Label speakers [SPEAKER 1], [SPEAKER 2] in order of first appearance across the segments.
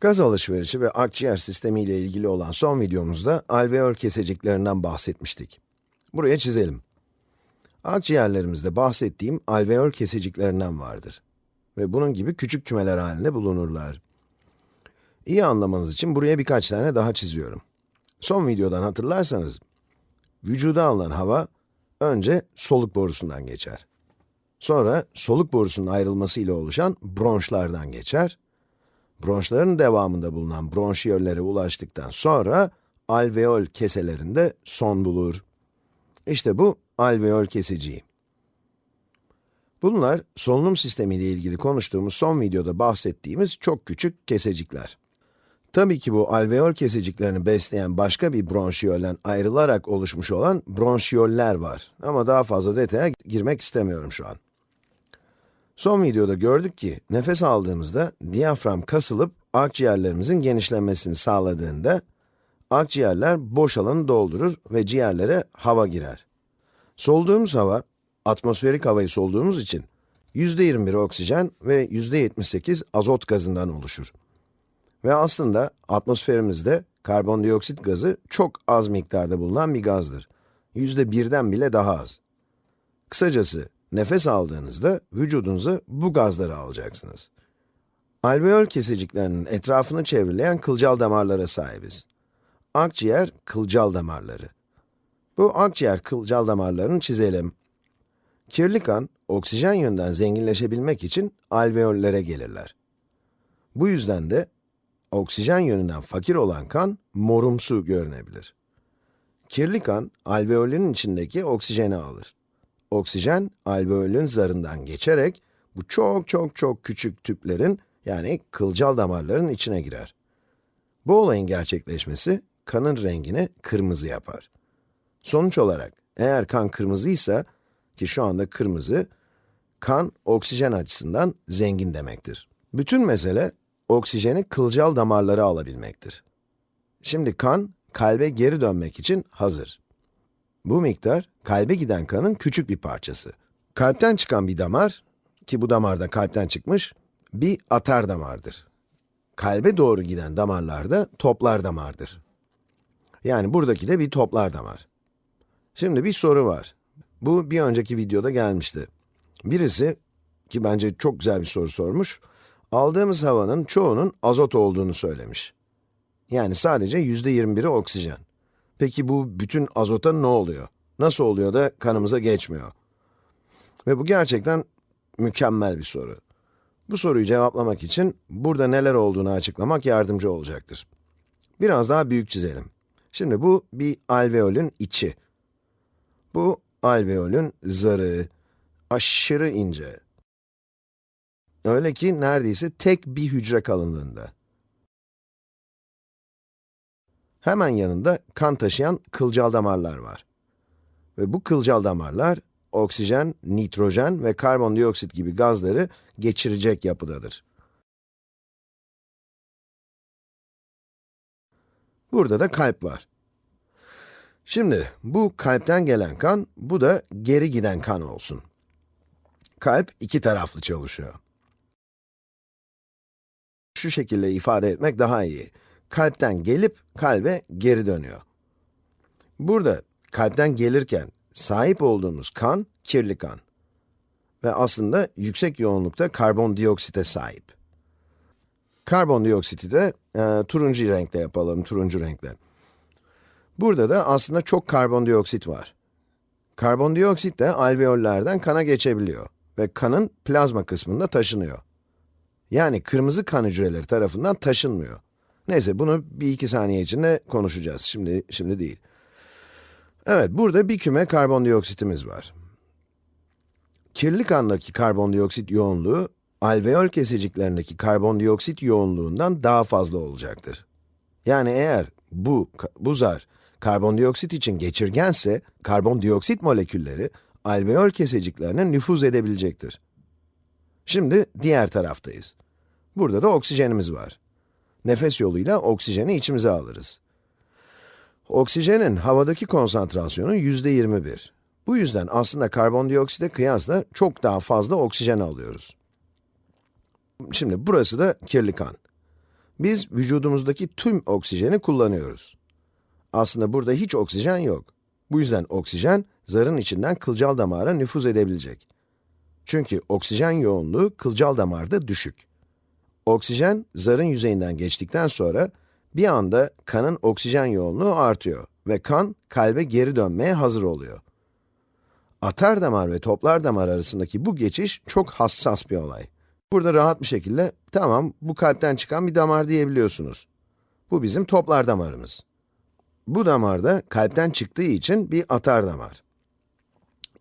[SPEAKER 1] Gaz alışverişi ve akciğer sistemi ile ilgili olan son videomuzda alveol keseciklerinden bahsetmiştik. Buraya çizelim. Akciğerlerimizde bahsettiğim alveol keseciklerinden vardır. Ve bunun gibi küçük kümeler halinde bulunurlar. İyi anlamanız için buraya birkaç tane daha çiziyorum. Son videodan hatırlarsanız, vücuda alınan hava önce soluk borusundan geçer. Sonra soluk borusunun ayrılması ile oluşan bronşlardan geçer. Bronşların devamında bulunan bronşiyollere ulaştıktan sonra alveol keselerinde son bulur. İşte bu alveol keseciği. Bunlar solunum sistemi ile ilgili konuştuğumuz son videoda bahsettiğimiz çok küçük kesecikler. Tabii ki bu alveol keseciklerini besleyen başka bir bronşiyolden ayrılarak oluşmuş olan bronşiyoller var. Ama daha fazla detaya girmek istemiyorum şu an. Son videoda gördük ki, nefes aldığımızda diyafram kasılıp akciğerlerimizin genişlemesini sağladığında, akciğerler boş alanı doldurur ve ciğerlere hava girer. Solduğumuz hava, atmosferik havayı solduğumuz için, %21 oksijen ve %78 azot gazından oluşur. Ve aslında atmosferimizde karbondioksit gazı çok az miktarda bulunan bir gazdır. Yüzde birden bile daha az. Kısacası, nefes aldığınızda vücudunuza bu gazları alacaksınız. Alveol keseciklerinin etrafını çevreleyen kılcal damarlara sahibiz. Akciğer kılcal damarları. Bu akciğer kılcal damarlarını çizelim. Kirli kan, oksijen yönden zenginleşebilmek için alveollere gelirler. Bu yüzden de oksijen yönünden fakir olan kan morumsu görünebilir. Kirli kan, alveolün içindeki oksijeni alır. Oksijen, alveolün zarından geçerek bu çok çok çok küçük tüplerin yani kılcal damarların içine girer. Bu olayın gerçekleşmesi kanın rengini kırmızı yapar. Sonuç olarak eğer kan kırmızıysa ki şu anda kırmızı, kan oksijen açısından zengin demektir. Bütün mesele oksijeni kılcal damarlara alabilmektir. Şimdi kan, kalbe geri dönmek için hazır. Bu miktar, kalbe giden kanın küçük bir parçası. Kalpten çıkan bir damar, ki bu damar da kalpten çıkmış, bir atar damardır. Kalbe doğru giden damarlar da toplar damardır. Yani buradaki de bir toplar damar. Şimdi bir soru var. Bu bir önceki videoda gelmişti. Birisi, ki bence çok güzel bir soru sormuş, aldığımız havanın çoğunun azot olduğunu söylemiş. Yani sadece yüzde 21'i oksijen. Peki bu bütün azota ne oluyor? Nasıl oluyor da kanımıza geçmiyor? Ve bu gerçekten mükemmel bir soru. Bu soruyu cevaplamak için burada neler olduğunu açıklamak yardımcı olacaktır. Biraz daha büyük çizelim. Şimdi bu bir alveolün içi. Bu alveolün zarı, aşırı ince. Öyle ki neredeyse tek bir hücre kalınlığında. Hemen yanında kan taşıyan kılcal damarlar var. Ve bu kılcal damarlar, oksijen, nitrojen ve karbondioksit gibi gazları geçirecek yapıdadır. Burada da kalp var. Şimdi, bu kalpten gelen kan, bu da geri giden kan olsun. Kalp iki taraflı çalışıyor. Şu şekilde ifade etmek daha iyi. Kalpten gelip kalbe geri dönüyor. Burada kalpten gelirken sahip olduğumuz kan, kirli kan. Ve aslında yüksek yoğunlukta karbondioksite sahip. Karbondioksiti de e, turuncu renkle yapalım, turuncu renkle. Burada da aslında çok karbondioksit var. Karbondioksit de alveollerden kana geçebiliyor ve kanın plazma kısmında taşınıyor. Yani kırmızı kan hücreleri tarafından taşınmıyor. Neyse bunu bir iki saniye içinde konuşacağız, şimdi, şimdi değil. Evet, burada bir küme karbondioksitimiz var. Kirli kandaki karbondioksit yoğunluğu, alveol kesiciklerindeki karbondioksit yoğunluğundan daha fazla olacaktır. Yani eğer bu, bu zar karbondioksit için geçirgense, karbondioksit molekülleri alveol keseciklerine nüfuz edebilecektir. Şimdi diğer taraftayız. Burada da oksijenimiz var. Nefes yoluyla oksijeni içimize alırız. Oksijenin havadaki konsantrasyonu yüzde 21. Bu yüzden aslında karbondioksite kıyasla çok daha fazla oksijen alıyoruz. Şimdi burası da kirli kan. Biz vücudumuzdaki tüm oksijeni kullanıyoruz. Aslında burada hiç oksijen yok. Bu yüzden oksijen, zarın içinden kılcal damara nüfuz edebilecek. Çünkü oksijen yoğunluğu kılcal damarda düşük. Oksijen, zarın yüzeyinden geçtikten sonra, bir anda kanın oksijen yoğunluğu artıyor ve kan, kalbe geri dönmeye hazır oluyor. Atar damar ve toplar damar arasındaki bu geçiş çok hassas bir olay. Burada rahat bir şekilde, tamam bu kalpten çıkan bir damar diyebiliyorsunuz. Bu bizim toplar damarımız. Bu damarda kalpten çıktığı için bir atar damar.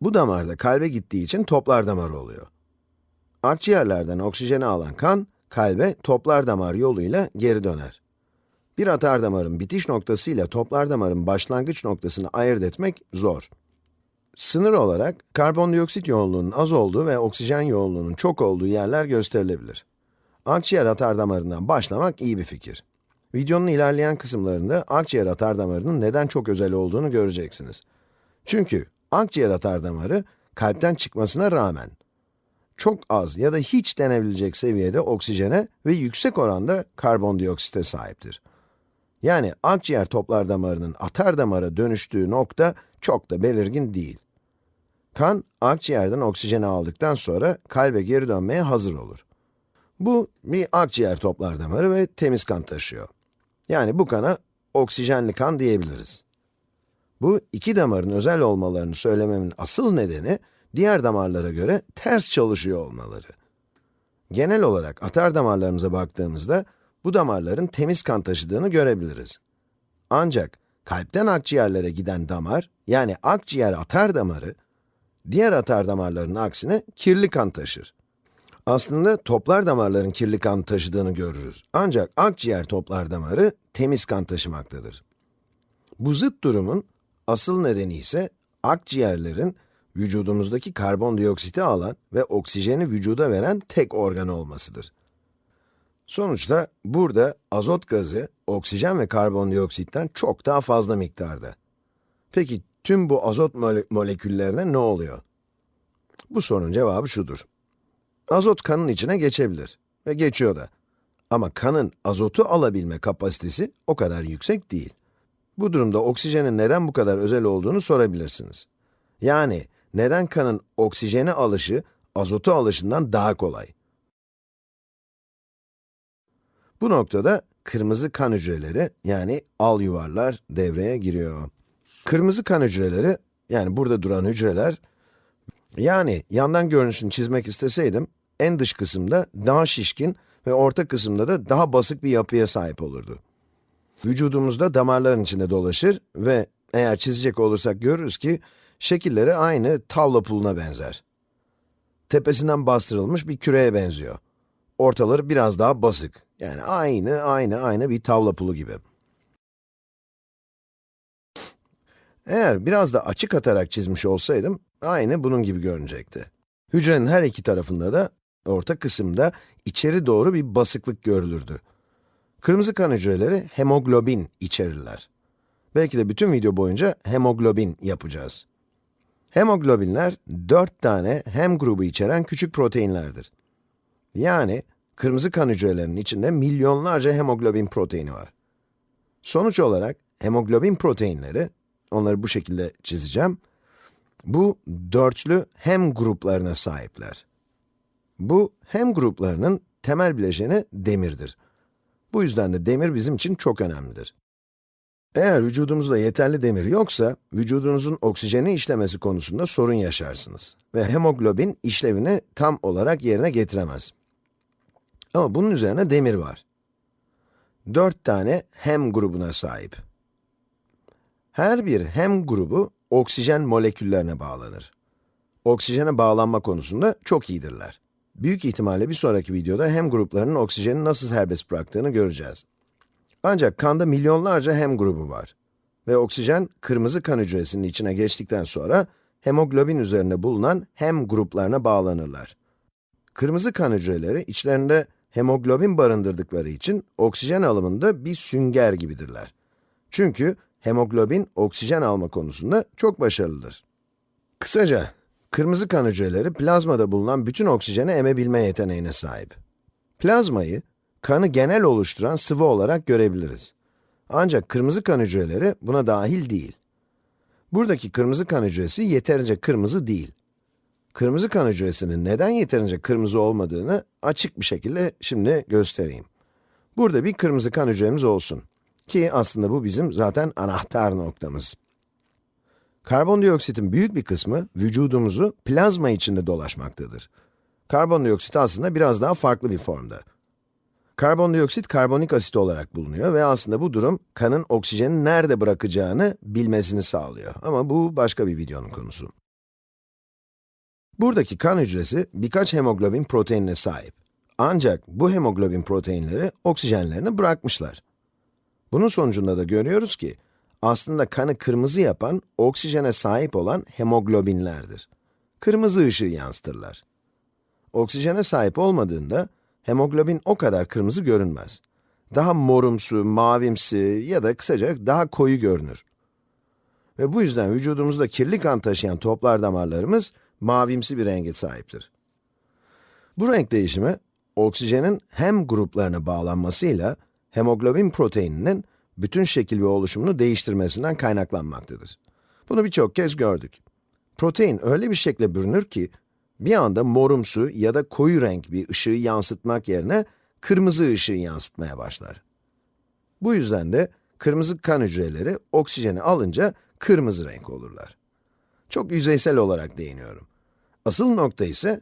[SPEAKER 1] Bu damarda kalbe gittiği için toplar damarı oluyor. Akciğerlerden oksijeni alan kan, kalbe toplar damar yoluyla geri döner. Bir atar damarın bitiş noktası ile toplar damarın başlangıç noktasını ayırt etmek zor. Sınır olarak karbondioksit yoğunluğunun az olduğu ve oksijen yoğunluğunun çok olduğu yerler gösterilebilir. Akciğer atar damarından başlamak iyi bir fikir. Videonun ilerleyen kısımlarında akciğer atar damarının neden çok özel olduğunu göreceksiniz. Çünkü akciğer atar damarı kalpten çıkmasına rağmen çok az ya da hiç denebilecek seviyede oksijene ve yüksek oranda karbondioksite sahiptir. Yani akciğer toplar damarının atar damara dönüştüğü nokta çok da belirgin değil. Kan, akciğerden oksijeni aldıktan sonra kalbe geri dönmeye hazır olur. Bu, bir akciğer toplar damarı ve temiz kan taşıyor. Yani bu kana oksijenli kan diyebiliriz. Bu iki damarın özel olmalarını söylememin asıl nedeni, diğer damarlara göre ters çalışıyor olmaları. Genel olarak atar damarlarımıza baktığımızda, bu damarların temiz kan taşıdığını görebiliriz. Ancak kalpten akciğerlere giden damar, yani akciğer atar damarı, diğer atar damarların aksine kirli kan taşır. Aslında toplar damarların kirli kan taşıdığını görürüz. Ancak akciğer toplar damarı temiz kan taşımaktadır. Bu zıt durumun asıl nedeni ise akciğerlerin vücudumuzdaki karbondioksiti alan ve oksijeni vücuda veren tek organ olmasıdır. Sonuçta burada azot gazı, oksijen ve karbondioksitten çok daha fazla miktarda. Peki tüm bu azot mole moleküllerine ne oluyor? Bu sorunun cevabı şudur. Azot kanın içine geçebilir ve geçiyor da. Ama kanın azotu alabilme kapasitesi o kadar yüksek değil. Bu durumda oksijenin neden bu kadar özel olduğunu sorabilirsiniz. Yani neden kanın oksijeni alışı azotu alışından daha kolay? Bu noktada kırmızı kan hücreleri yani al yuvarlar devreye giriyor. Kırmızı kan hücreleri yani burada duran hücreler yani yandan görünüşünü çizmek isteseydim en dış kısımda daha şişkin ve orta kısımda da daha basık bir yapıya sahip olurdu. Vücudumuzda damarların içinde dolaşır ve eğer çizecek olursak görürüz ki şekilleri aynı tavla puluna benzer. Tepesinden bastırılmış bir küreye benziyor. Ortaları biraz daha basık. Yani aynı, aynı, aynı bir tavla pulu gibi. Eğer biraz da açık atarak çizmiş olsaydım, aynı bunun gibi görünecekti. Hücrenin her iki tarafında da, orta kısımda içeri doğru bir basıklık görülürdü. Kırmızı kan hücreleri hemoglobin içerirler. Belki de bütün video boyunca hemoglobin yapacağız. Hemoglobinler, dört tane hem grubu içeren küçük proteinlerdir. Yani, kırmızı kan hücrelerinin içinde milyonlarca hemoglobin proteini var. Sonuç olarak, hemoglobin proteinleri, onları bu şekilde çizeceğim, bu dörtlü hem gruplarına sahipler. Bu hem gruplarının temel bileşeni demirdir. Bu yüzden de demir bizim için çok önemlidir. Eğer vücudumuzda yeterli demir yoksa, vücudunuzun oksijeni işlemesi konusunda sorun yaşarsınız ve hemoglobin işlevini tam olarak yerine getiremez. Ama bunun üzerine demir var. Dört tane hem grubuna sahip. Her bir hem grubu oksijen moleküllerine bağlanır. Oksijene bağlanma konusunda çok iyidirler. Büyük ihtimalle bir sonraki videoda hem gruplarının oksijeni nasıl serbest bıraktığını göreceğiz. Ancak kanda milyonlarca hem grubu var. Ve oksijen, kırmızı kan hücresinin içine geçtikten sonra, hemoglobin üzerinde bulunan hem gruplarına bağlanırlar. Kırmızı kan hücreleri içlerinde hemoglobin barındırdıkları için oksijen alımında bir sünger gibidirler. Çünkü hemoglobin oksijen alma konusunda çok başarılıdır. Kısaca, kırmızı kan hücreleri plazmada bulunan bütün oksijeni emebilme yeteneğine sahip. Plazmayı, kanı genel oluşturan sıvı olarak görebiliriz. Ancak kırmızı kan hücreleri buna dahil değil. Buradaki kırmızı kan hücresi yeterince kırmızı değil. Kırmızı kan hücresinin neden yeterince kırmızı olmadığını açık bir şekilde şimdi göstereyim. Burada bir kırmızı kan hücremiz olsun. Ki aslında bu bizim zaten anahtar noktamız. Karbondioksitin büyük bir kısmı vücudumuzu plazma içinde dolaşmaktadır. Karbondioksit aslında biraz daha farklı bir formda. Karbondioksit karbonik asit olarak bulunuyor ve aslında bu durum kanın oksijeni nerede bırakacağını bilmesini sağlıyor. Ama bu başka bir videonun konusu. Buradaki kan hücresi birkaç hemoglobin proteinine sahip. Ancak bu hemoglobin proteinleri oksijenlerini bırakmışlar. Bunun sonucunda da görüyoruz ki, aslında kanı kırmızı yapan, oksijene sahip olan hemoglobinlerdir. Kırmızı ışığı yansıtırlar. Oksijene sahip olmadığında, hemoglobin o kadar kırmızı görünmez. Daha morumsu, mavimsi ya da kısaca daha koyu görünür. Ve bu yüzden vücudumuzda kirli kan taşıyan toplar damarlarımız mavimsi bir renge sahiptir. Bu renk değişimi, oksijenin hem gruplarına bağlanmasıyla hemoglobin proteininin bütün şekil ve oluşumunu değiştirmesinden kaynaklanmaktadır. Bunu birçok kez gördük. Protein öyle bir şekle bürünür ki, bir anda morumsu ya da koyu renk bir ışığı yansıtmak yerine kırmızı ışığı yansıtmaya başlar. Bu yüzden de kırmızı kan hücreleri oksijeni alınca kırmızı renk olurlar. Çok yüzeysel olarak değiniyorum. Asıl nokta ise,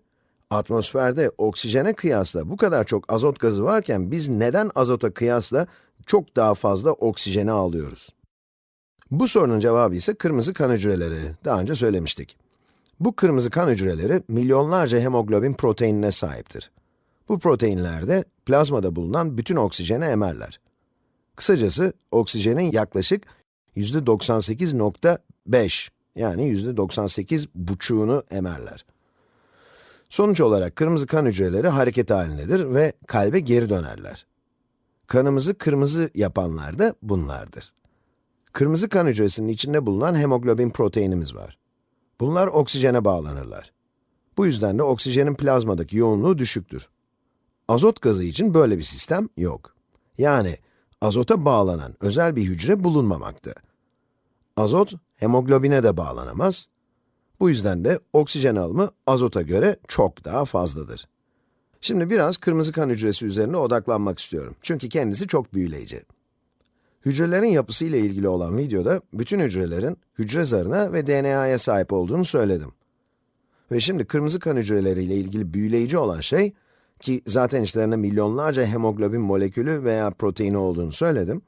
[SPEAKER 1] atmosferde oksijene kıyasla bu kadar çok azot gazı varken biz neden azota kıyasla çok daha fazla oksijeni alıyoruz? Bu sorunun cevabı ise kırmızı kan hücreleri. Daha önce söylemiştik. Bu kırmızı kan hücreleri milyonlarca hemoglobin proteinine sahiptir. Bu proteinler de plazmada bulunan bütün oksijeni emerler. Kısacası oksijenin yaklaşık %98.5 yani %98 buçuğunu emerler. Sonuç olarak kırmızı kan hücreleri hareket halindedir ve kalbe geri dönerler. Kanımızı kırmızı yapanlar da bunlardır. Kırmızı kan hücresinin içinde bulunan hemoglobin proteinimiz var. Bunlar oksijene bağlanırlar. Bu yüzden de oksijenin plazmadaki yoğunluğu düşüktür. Azot gazı için böyle bir sistem yok. Yani azota bağlanan özel bir hücre bulunmamakta. Azot, hemoglobine de bağlanamaz. Bu yüzden de oksijen alımı azota göre çok daha fazladır. Şimdi biraz kırmızı kan hücresi üzerine odaklanmak istiyorum. Çünkü kendisi çok büyüleyici. Hücrelerin yapısı ile ilgili olan videoda bütün hücrelerin hücre zarına ve DNA'ya sahip olduğunu söyledim. Ve şimdi kırmızı kan hücreleriyle ilgili büyüleyici olan şey, ki zaten içlerinde milyonlarca hemoglobin molekülü veya proteini olduğunu söyledim,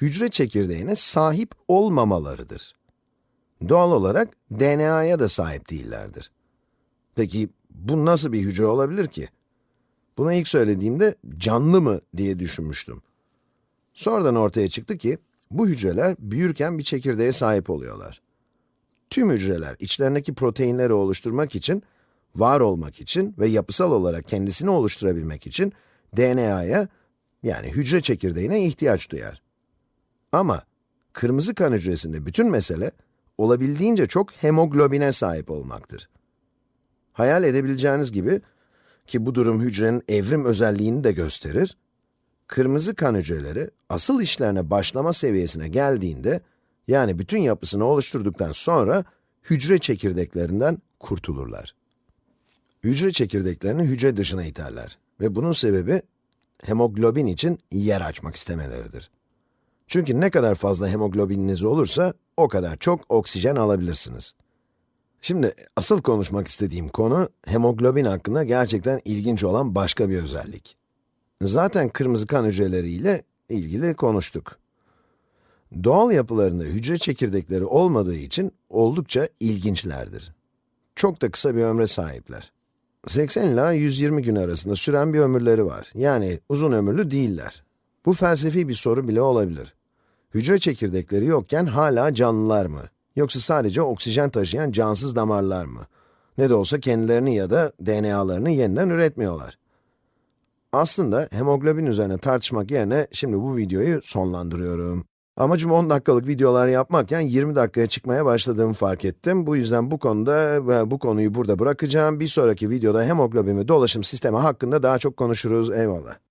[SPEAKER 1] hücre çekirdeğine sahip olmamalarıdır. Doğal olarak DNA'ya da sahip değillerdir. Peki bu nasıl bir hücre olabilir ki? Buna ilk söylediğimde canlı mı diye düşünmüştüm. Sonradan ortaya çıktı ki, bu hücreler büyürken bir çekirdeğe sahip oluyorlar. Tüm hücreler içlerindeki proteinleri oluşturmak için, var olmak için ve yapısal olarak kendisini oluşturabilmek için DNA'ya, yani hücre çekirdeğine ihtiyaç duyar. Ama kırmızı kan hücresinde bütün mesele, olabildiğince çok hemoglobine sahip olmaktır. Hayal edebileceğiniz gibi, ki bu durum hücrenin evrim özelliğini de gösterir, kırmızı kan hücreleri asıl işlerine başlama seviyesine geldiğinde, yani bütün yapısını oluşturduktan sonra hücre çekirdeklerinden kurtulurlar. Hücre çekirdeklerini hücre dışına iterler ve bunun sebebi hemoglobin için yer açmak istemeleridir. Çünkü ne kadar fazla hemoglobininiz olursa o kadar çok oksijen alabilirsiniz. Şimdi asıl konuşmak istediğim konu hemoglobin hakkında gerçekten ilginç olan başka bir özellik. Zaten kırmızı kan hücreleriyle ilgili konuştuk. Doğal yapılarında hücre çekirdekleri olmadığı için oldukça ilginçlerdir. Çok da kısa bir ömre sahipler. 80 ila 120 gün arasında süren bir ömürleri var. Yani uzun ömürlü değiller. Bu felsefi bir soru bile olabilir. Hücre çekirdekleri yokken hala canlılar mı? Yoksa sadece oksijen taşıyan cansız damarlar mı? Ne de olsa kendilerini ya da DNA'larını yeniden üretmiyorlar. Aslında hemoglobin üzerine tartışmak yerine şimdi bu videoyu sonlandırıyorum. Amacım 10 dakikalık videolar yapmakken 20 dakikaya çıkmaya başladığımı fark ettim. Bu yüzden bu konuda ve bu konuyu burada bırakacağım. Bir sonraki videoda hemoglobin ve dolaşım sistemi hakkında daha çok konuşuruz. Eyvallah.